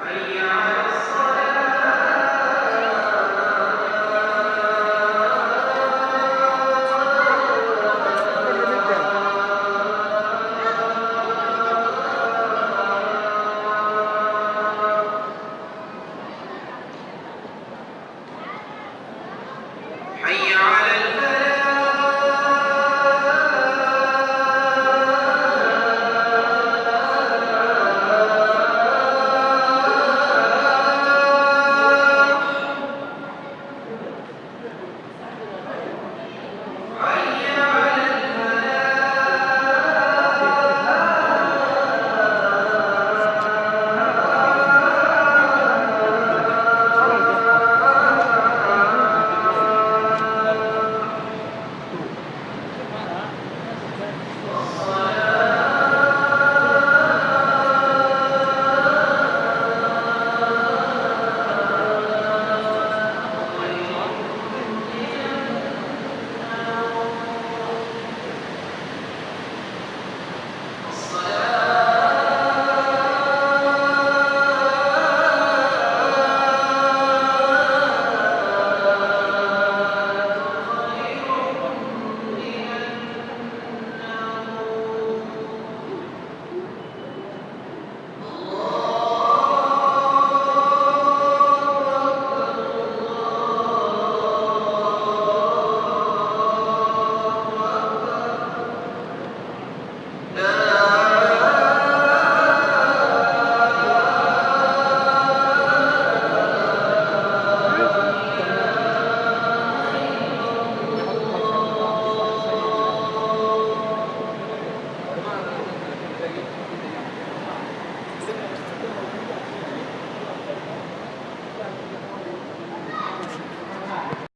Amen.